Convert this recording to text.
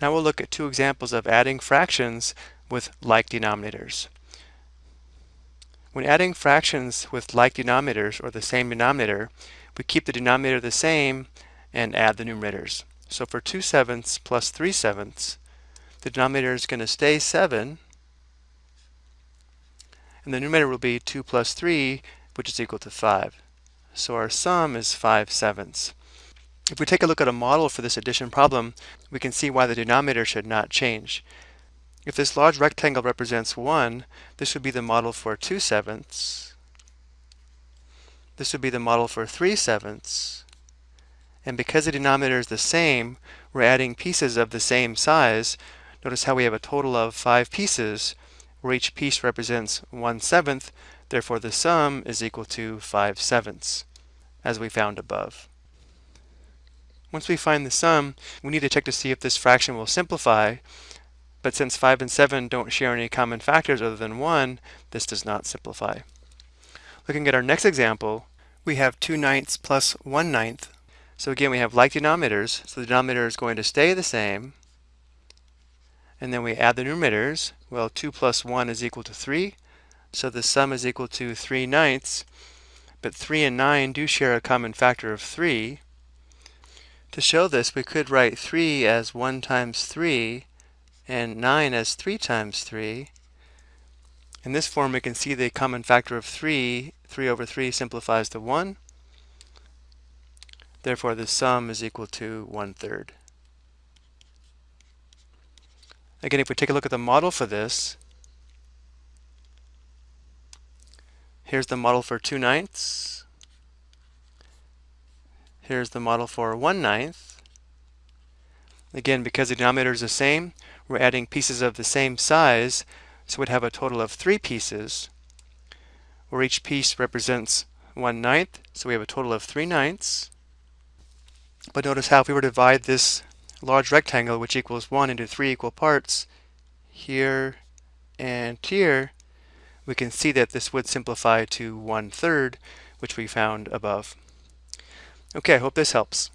Now we'll look at two examples of adding fractions with like denominators. When adding fractions with like denominators or the same denominator, we keep the denominator the same and add the numerators. So for 2 sevenths plus 3 sevenths, the denominator is going to stay 7, and the numerator will be 2 plus 3, which is equal to 5. So our sum is 5 sevenths. If we take a look at a model for this addition problem, we can see why the denominator should not change. If this large rectangle represents 1, this would be the model for 2 sevenths. This would be the model for 3 sevenths. And because the denominator is the same, we're adding pieces of the same size. Notice how we have a total of 5 pieces, where each piece represents 1 seventh, therefore the sum is equal to 5 sevenths, as we found above. Once we find the sum, we need to check to see if this fraction will simplify. But since 5 and 7 don't share any common factors other than 1, this does not simplify. Looking at our next example, we have 2 ninths plus 1 ninth. So again, we have like denominators, so the denominator is going to stay the same. And then we add the numerators. Well, 2 plus 1 is equal to 3, so the sum is equal to 3 ninths. But 3 and 9 do share a common factor of 3, to show this, we could write 3 as 1 times 3 and 9 as 3 times 3. In this form, we can see the common factor of 3. 3 over 3 simplifies to 1. Therefore, the sum is equal to 1 third. Again, if we take a look at the model for this, here's the model for 2 ninths. Here's the model for 1 ninth. Again, because the denominator is the same, we're adding pieces of the same size, so we'd have a total of three pieces, where each piece represents 1 ninth, so we have a total of 3 ninths. But notice how if we were to divide this large rectangle, which equals 1, into three equal parts, here and here, we can see that this would simplify to 1 third, which we found above. Okay, I hope this helps.